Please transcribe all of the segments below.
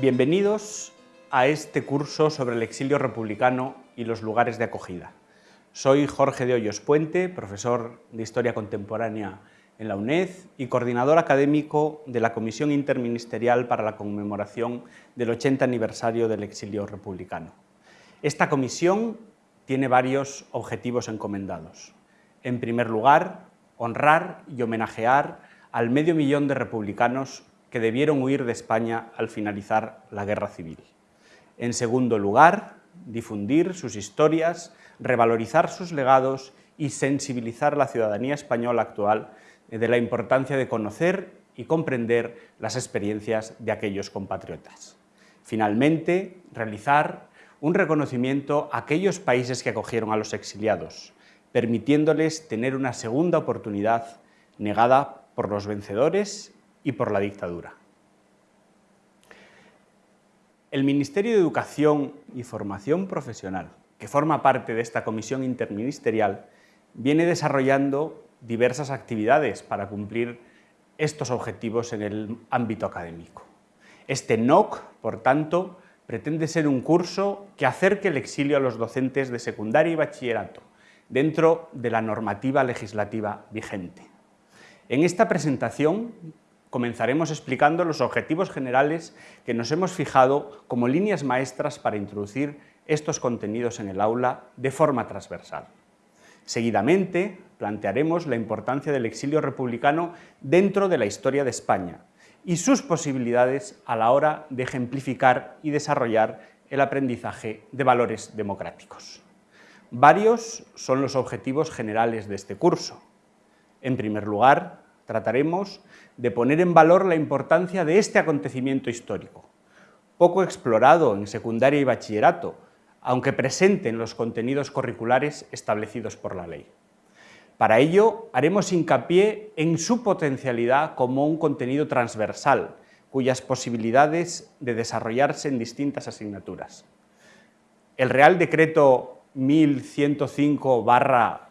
Bienvenidos a este curso sobre el exilio republicano y los lugares de acogida. Soy Jorge de Hoyos Puente, profesor de Historia Contemporánea en la UNED y coordinador académico de la Comisión Interministerial para la conmemoración del 80 aniversario del exilio republicano. Esta comisión tiene varios objetivos encomendados. En primer lugar, honrar y homenajear al medio millón de republicanos que debieron huir de España al finalizar la Guerra Civil. En segundo lugar, difundir sus historias, revalorizar sus legados y sensibilizar a la ciudadanía española actual de la importancia de conocer y comprender las experiencias de aquellos compatriotas. Finalmente, realizar un reconocimiento a aquellos países que acogieron a los exiliados, permitiéndoles tener una segunda oportunidad negada por los vencedores y por la dictadura. El Ministerio de Educación y Formación Profesional, que forma parte de esta comisión interministerial, viene desarrollando diversas actividades para cumplir estos objetivos en el ámbito académico. Este NOC, por tanto, pretende ser un curso que acerque el exilio a los docentes de secundaria y bachillerato, dentro de la normativa legislativa vigente. En esta presentación comenzaremos explicando los objetivos generales que nos hemos fijado como líneas maestras para introducir estos contenidos en el aula de forma transversal. Seguidamente, plantearemos la importancia del exilio republicano dentro de la historia de España y sus posibilidades a la hora de ejemplificar y desarrollar el aprendizaje de valores democráticos. Varios son los objetivos generales de este curso. En primer lugar, trataremos de poner en valor la importancia de este acontecimiento histórico, poco explorado en secundaria y bachillerato, aunque presente en los contenidos curriculares establecidos por la ley. Para ello, haremos hincapié en su potencialidad como un contenido transversal, cuyas posibilidades de desarrollarse en distintas asignaturas. El Real Decreto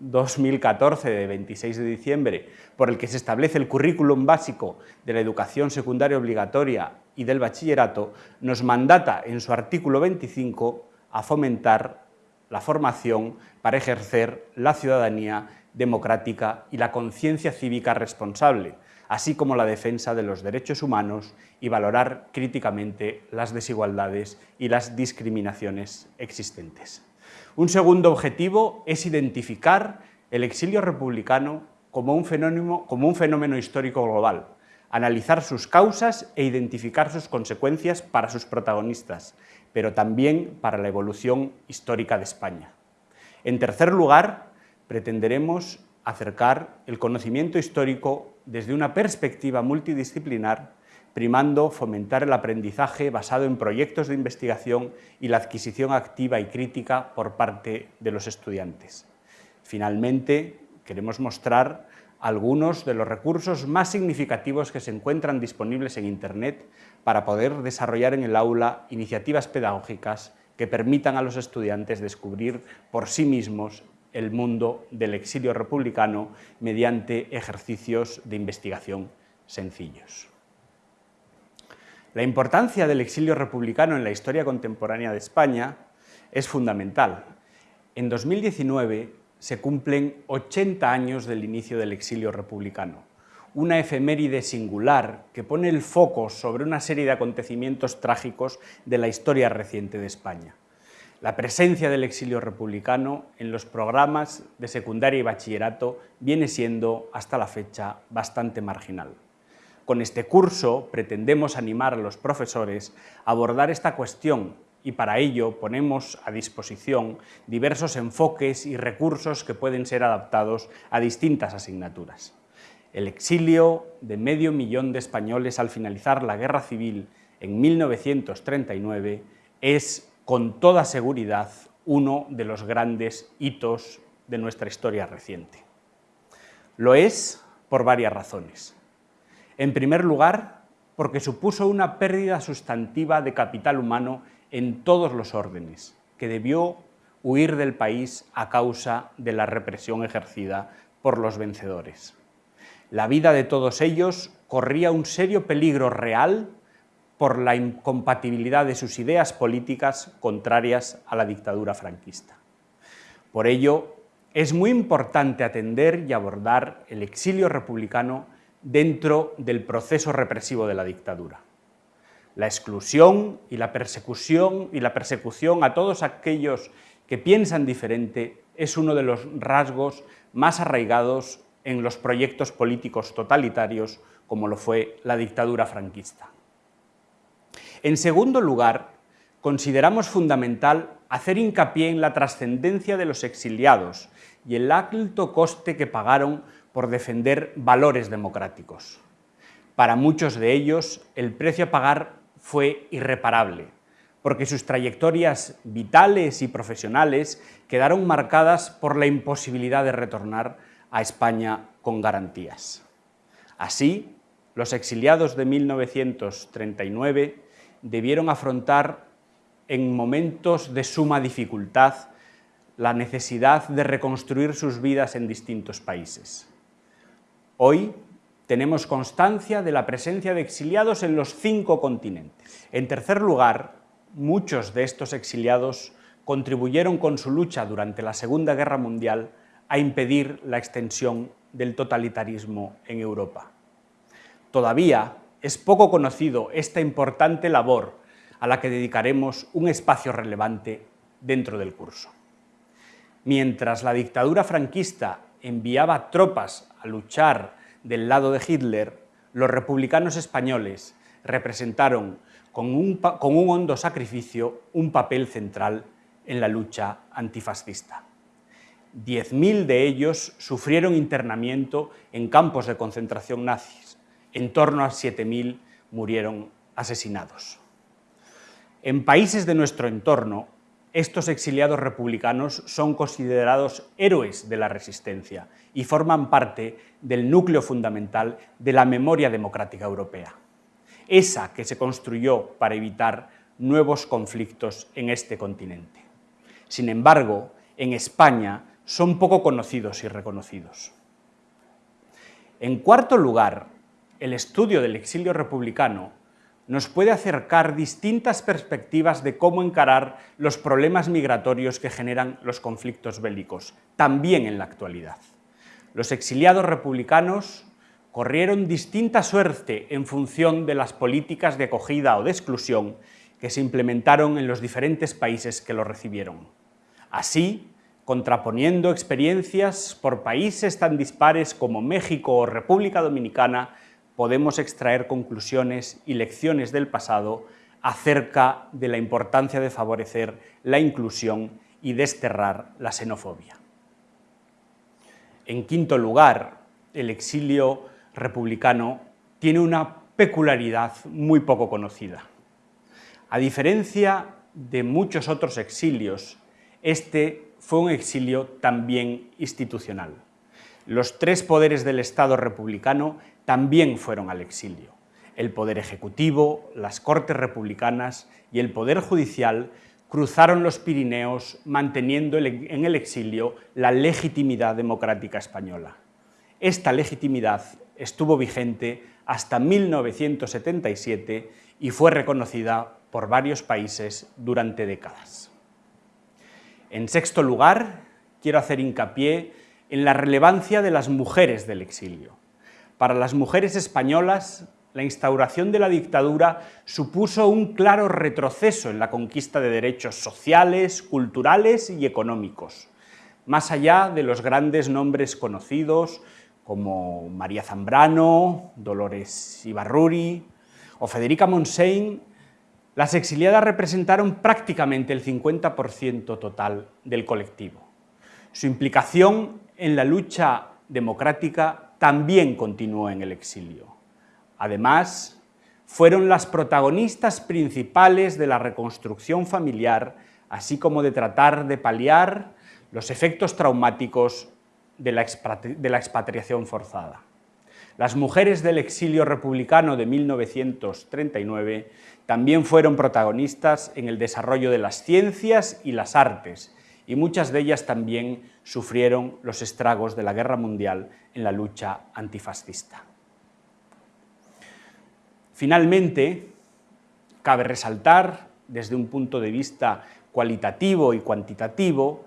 1105-2014 de 26 de diciembre, por el que se establece el currículum básico de la educación secundaria obligatoria y del bachillerato, nos mandata en su artículo 25 a fomentar la formación para ejercer la ciudadanía democrática y la conciencia cívica responsable, así como la defensa de los derechos humanos y valorar críticamente las desigualdades y las discriminaciones existentes. Un segundo objetivo es identificar el exilio republicano como un fenómeno, histórico global, analizar sus causas e identificar sus consecuencias para sus protagonistas, pero también para la evolución histórica de España. En tercer lugar, pretenderemos acercar el conocimiento histórico desde una perspectiva multidisciplinar, primando fomentar el aprendizaje basado en proyectos de investigación y la adquisición activa y crítica por parte de los estudiantes. Finalmente, queremos mostrar algunos de los recursos más significativos que se encuentran disponibles en Internet para poder desarrollar en el aula iniciativas pedagógicas que permitan a los estudiantes descubrir por sí mismos el mundo del exilio republicano mediante ejercicios de investigación sencillos. La importancia del exilio republicano en la historia contemporánea de España es fundamental. En 2019 se cumplen 80 años del inicio del exilio republicano, una efeméride singular que pone el foco sobre una serie de acontecimientos trágicos de la historia reciente de España la presencia del exilio republicano en los programas de secundaria y bachillerato viene siendo, hasta la fecha, bastante marginal. Con este curso pretendemos animar a los profesores a abordar esta cuestión y para ello ponemos a disposición diversos enfoques y recursos que pueden ser adaptados a distintas asignaturas. El exilio de medio millón de españoles al finalizar la Guerra Civil en 1939 es con toda seguridad uno de los grandes hitos de nuestra historia reciente. Lo es por varias razones. En primer lugar, porque supuso una pérdida sustantiva de capital humano en todos los órdenes, que debió huir del país a causa de la represión ejercida por los vencedores. La vida de todos ellos corría un serio peligro real por la incompatibilidad de sus ideas políticas contrarias a la dictadura franquista. Por ello, es muy importante atender y abordar el exilio republicano dentro del proceso represivo de la dictadura. La exclusión y la persecución y la persecución a todos aquellos que piensan diferente es uno de los rasgos más arraigados en los proyectos políticos totalitarios como lo fue la dictadura franquista. En segundo lugar, consideramos fundamental hacer hincapié en la trascendencia de los exiliados y el alto coste que pagaron por defender valores democráticos. Para muchos de ellos, el precio a pagar fue irreparable, porque sus trayectorias vitales y profesionales quedaron marcadas por la imposibilidad de retornar a España con garantías. Así, los exiliados de 1939 debieron afrontar en momentos de suma dificultad la necesidad de reconstruir sus vidas en distintos países. Hoy tenemos constancia de la presencia de exiliados en los cinco continentes. En tercer lugar, muchos de estos exiliados contribuyeron con su lucha durante la Segunda Guerra Mundial a impedir la extensión del totalitarismo en Europa. Todavía es poco conocido esta importante labor a la que dedicaremos un espacio relevante dentro del curso. Mientras la dictadura franquista enviaba tropas a luchar del lado de Hitler, los republicanos españoles representaron con un, con un hondo sacrificio un papel central en la lucha antifascista. 10.000 de ellos sufrieron internamiento en campos de concentración nazis, en torno a 7.000 murieron asesinados. En países de nuestro entorno, estos exiliados republicanos son considerados héroes de la resistencia y forman parte del núcleo fundamental de la memoria democrática europea, esa que se construyó para evitar nuevos conflictos en este continente. Sin embargo, en España son poco conocidos y reconocidos. En cuarto lugar, el estudio del exilio republicano nos puede acercar distintas perspectivas de cómo encarar los problemas migratorios que generan los conflictos bélicos, también en la actualidad. Los exiliados republicanos corrieron distinta suerte en función de las políticas de acogida o de exclusión que se implementaron en los diferentes países que lo recibieron. Así, contraponiendo experiencias por países tan dispares como México o República Dominicana, podemos extraer conclusiones y lecciones del pasado acerca de la importancia de favorecer la inclusión y desterrar la xenofobia. En quinto lugar, el exilio republicano tiene una peculiaridad muy poco conocida. A diferencia de muchos otros exilios, este fue un exilio también institucional. Los tres poderes del Estado republicano también fueron al exilio. El poder ejecutivo, las cortes republicanas y el poder judicial cruzaron los Pirineos manteniendo en el exilio la legitimidad democrática española. Esta legitimidad estuvo vigente hasta 1977 y fue reconocida por varios países durante décadas. En sexto lugar, quiero hacer hincapié en la relevancia de las mujeres del exilio. Para las mujeres españolas, la instauración de la dictadura supuso un claro retroceso en la conquista de derechos sociales, culturales y económicos, más allá de los grandes nombres conocidos como María Zambrano, Dolores Ibarruri o Federica Montseny, las exiliadas representaron prácticamente el 50% total del colectivo. Su implicación en la lucha democrática también continuó en el exilio. Además, fueron las protagonistas principales de la reconstrucción familiar, así como de tratar de paliar los efectos traumáticos de la, expatriación forzada. Las mujeres del exilio republicano de 1939 también fueron protagonistas en el desarrollo de las ciencias y las artes, y muchas de ellas también sufrieron los estragos de la guerra mundial en la lucha antifascista. Finalmente, Cabe resaltar, desde un punto de vista cualitativo y cuantitativo,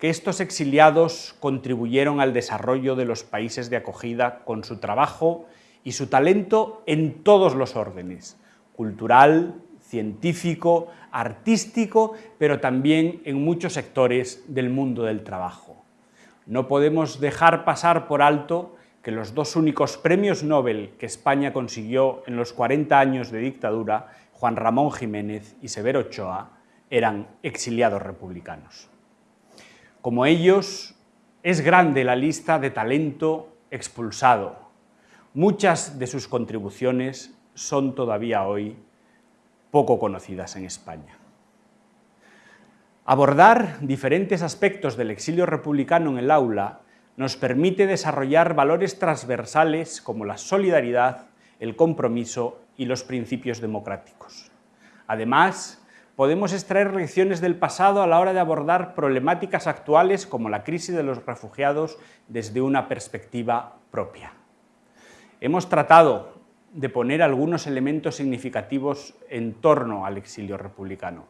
que estos exiliados contribuyeron al desarrollo de los países de acogida con su trabajo y su talento en todos los órdenes, cultural, científico, artístico, pero también en muchos sectores del mundo del trabajo. No podemos dejar pasar por alto que los dos únicos premios Nobel que España consiguió en los 40 años de dictadura, Juan Ramón Jiménez y Severo Ochoa, eran exiliados republicanos. Como ellos, es grande la lista de talento expulsado. Muchas de sus contribuciones son todavía hoy poco conocidas en España. Abordar diferentes aspectos del exilio republicano en el aula nos permite desarrollar valores transversales como la solidaridad, el compromiso y los principios democráticos. Además, podemos extraer lecciones del pasado a la hora de abordar problemáticas actuales como la crisis de los refugiados desde una perspectiva propia. Hemos tratado de poner algunos elementos significativos en torno al exilio republicano.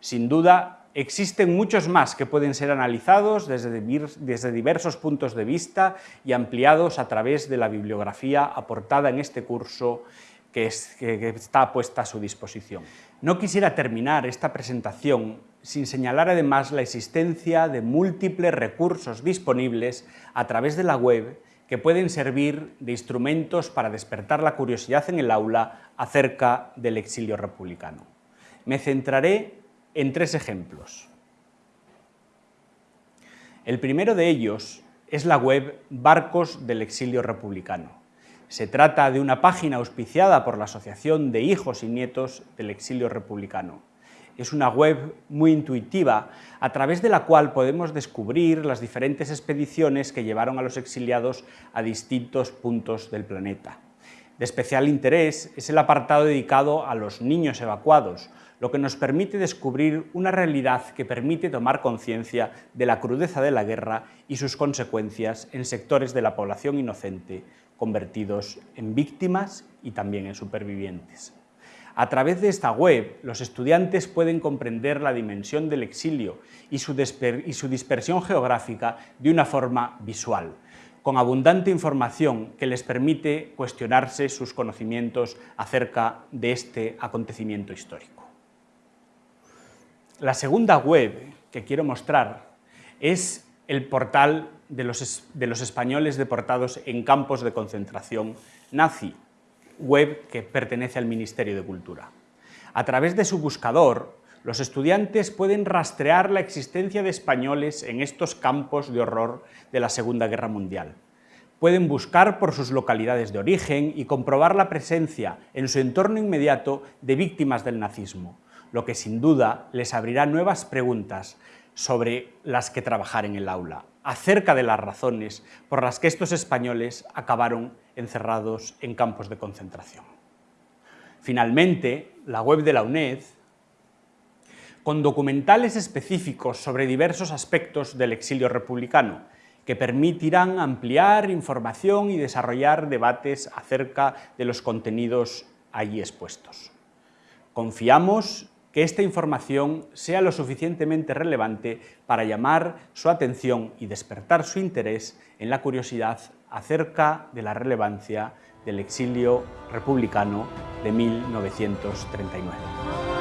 Sin duda, existen muchos más que pueden ser analizados desde, diversos puntos de vista y ampliados a través de la bibliografía aportada en este curso que, está puesta a su disposición. No quisiera terminar esta presentación sin señalar además la existencia de múltiples recursos disponibles a través de la web que pueden servir de instrumentos para despertar la curiosidad en el aula acerca del exilio republicano. Me centraré en tres ejemplos. El primero de ellos es la web Barcos del Exilio Republicano. Se trata de una página auspiciada por la Asociación de Hijos y Nietos del Exilio Republicano. Es una web muy intuitiva, a través de la cual podemos descubrir las diferentes expediciones que llevaron a los exiliados a distintos puntos del planeta. De especial interés es el apartado dedicado a los niños evacuados, lo que nos permite descubrir una realidad que permite tomar conciencia de la crudeza de la guerra y sus consecuencias en sectores de la población inocente, convertidos en víctimas y también en supervivientes. A través de esta web, los estudiantes pueden comprender la dimensión del exilio y su, dispersión geográfica de una forma visual, con abundante información que les permite cuestionarse sus conocimientos acerca de este acontecimiento histórico. La segunda web que quiero mostrar es el portal de los españoles deportados en campos de concentración nazi, web que pertenece al Ministerio de Cultura. A través de su buscador, los estudiantes pueden rastrear la existencia de españoles en estos campos de horror de la Segunda Guerra Mundial. Pueden buscar por sus localidades de origen y comprobar la presencia en su entorno inmediato de víctimas del nazismo, lo que sin duda les abrirá nuevas preguntas sobre las que trabajar en el aula, acerca de las razones por las que estos españoles acabaron encerrados en campos de concentración. Finalmente, la web de la UNED, con documentales específicos sobre diversos aspectos del exilio republicano, que permitirán ampliar información y desarrollar debates acerca de los contenidos allí expuestos. Confiamos que esta información sea lo suficientemente relevante para llamar su atención y despertar su interés en la curiosidad acerca de la relevancia del exilio republicano de 1939.